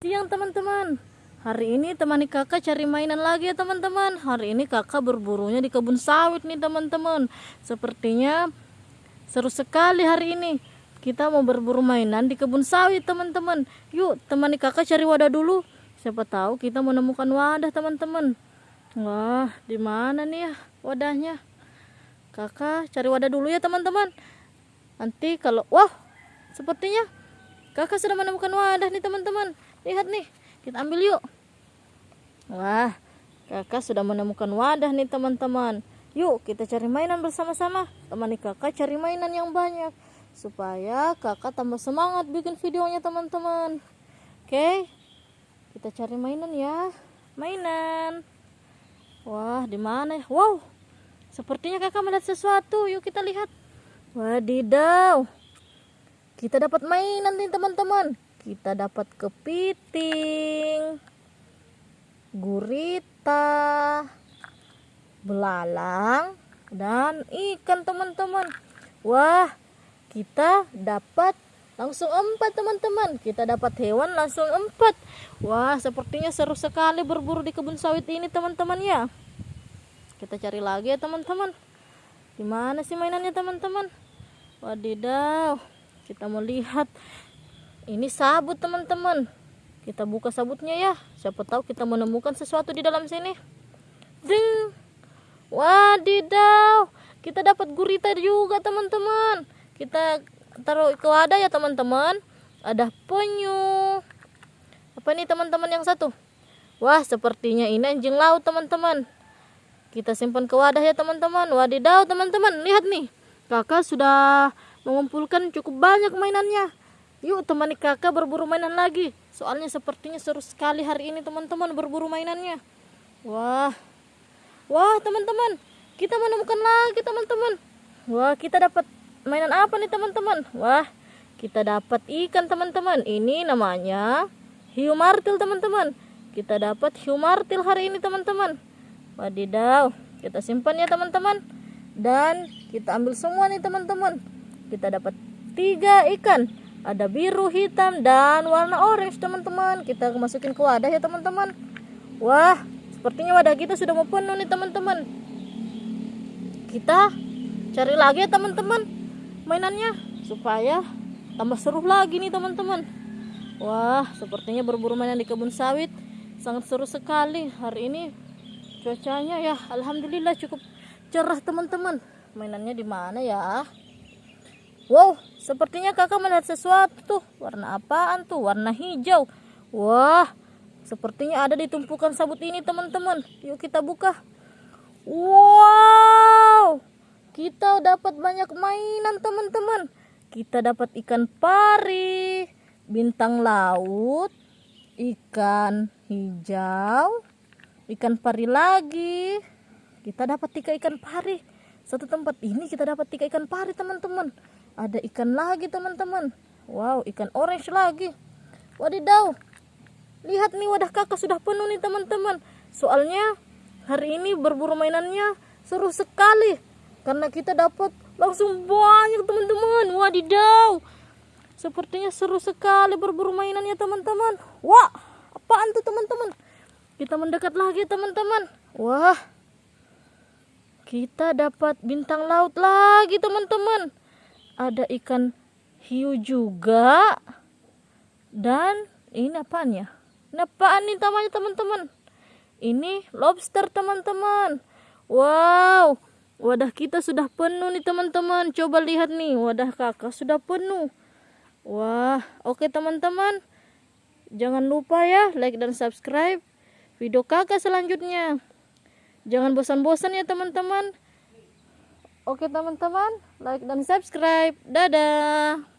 Siang teman-teman. Hari ini temani kakak cari mainan lagi ya teman-teman. Hari ini kakak berburunya di kebun sawit nih teman-teman. Sepertinya seru sekali hari ini. Kita mau berburu mainan di kebun sawit teman-teman. Yuk temani kakak cari wadah dulu. Siapa tahu kita menemukan wadah teman-teman. Wah di mana nih ya wadahnya? Kakak cari wadah dulu ya teman-teman. Nanti kalau Wah sepertinya kakak sudah menemukan wadah nih teman-teman lihat nih kita ambil yuk. Wah kakak sudah menemukan wadah nih teman-teman. Yuk kita cari mainan bersama-sama. Temani kakak cari mainan yang banyak supaya kakak tambah semangat bikin videonya teman-teman. Oke kita cari mainan ya. Mainan. Wah di mana? Wow sepertinya kakak melihat sesuatu. Yuk kita lihat. Wadidaw kita dapat mainan nih teman-teman kita dapat kepiting, gurita, belalang, dan ikan teman-teman. Wah, kita dapat langsung empat teman-teman. Kita dapat hewan langsung empat. Wah, sepertinya seru sekali berburu di kebun sawit ini teman-teman ya. Kita cari lagi ya teman-teman. Gimana sih mainannya teman-teman? Wadidaw, kita mau lihat ini sabut teman-teman. Kita buka sabutnya ya. Siapa tahu kita menemukan sesuatu di dalam sini. Ding. Wadidaw. Kita dapat gurita juga teman-teman. Kita taruh ke wadah ya teman-teman. Ada penyu. Apa ini teman-teman yang satu? Wah sepertinya ini anjing laut teman-teman. Kita simpan ke wadah ya teman-teman. Wadidaw teman-teman. Lihat nih. Kakak sudah mengumpulkan cukup banyak mainannya Yuk temani kakak berburu mainan lagi. Soalnya sepertinya seru sekali hari ini teman-teman berburu mainannya. Wah. Wah teman-teman. Kita menemukan lagi teman-teman. Wah kita dapat mainan apa nih teman-teman? Wah kita dapat ikan teman-teman. Ini namanya hiu martil teman-teman. Kita dapat hiu martil hari ini teman-teman. Wadidaw. Kita simpan ya teman-teman. Dan kita ambil semua nih teman-teman. Kita dapat tiga ikan ada biru hitam dan warna orange teman-teman. Kita masukin ke wadah ya teman-teman. Wah sepertinya wadah kita sudah mau penuh nih teman-teman. Kita cari lagi ya teman-teman mainannya supaya tambah seru lagi nih teman-teman. Wah sepertinya berburu mainan di kebun sawit sangat seru sekali hari ini. Cuacanya ya alhamdulillah cukup cerah teman-teman. Mainannya di mana ya Wow, sepertinya kakak melihat sesuatu tuh. Warna apaan tuh? Warna hijau. Wah, sepertinya ada di tumpukan sabut ini teman-teman. Yuk kita buka. Wow, kita dapat banyak mainan teman-teman. Kita dapat ikan pari, bintang laut, ikan hijau, ikan pari lagi. Kita dapat tiga ikan pari. Satu tempat ini kita dapat tiga ikan pari teman-teman ada ikan lagi teman-teman. Wow ikan orange lagi. Wadidaw. Lihat nih wadah kakak sudah penuh nih teman-teman. Soalnya hari ini berburu mainannya seru sekali. Karena kita dapat langsung banyak teman-teman. Wadidaw. Sepertinya seru sekali berburu mainannya teman-teman. Wah apaan tuh teman-teman? Kita mendekat lagi teman-teman. Wah. Kita dapat bintang laut lagi teman-teman ada ikan hiu juga. Dan ini apaan ya ini apaan nih namanya teman-teman? Ini lobster teman-teman. Wow. Wadah kita sudah penuh nih teman-teman. Coba lihat nih wadah kakak sudah penuh. Wah oke teman-teman. Jangan lupa ya like dan subscribe video kakak selanjutnya. Jangan bosan-bosan ya teman-teman Oke teman-teman, like dan subscribe. Dadah.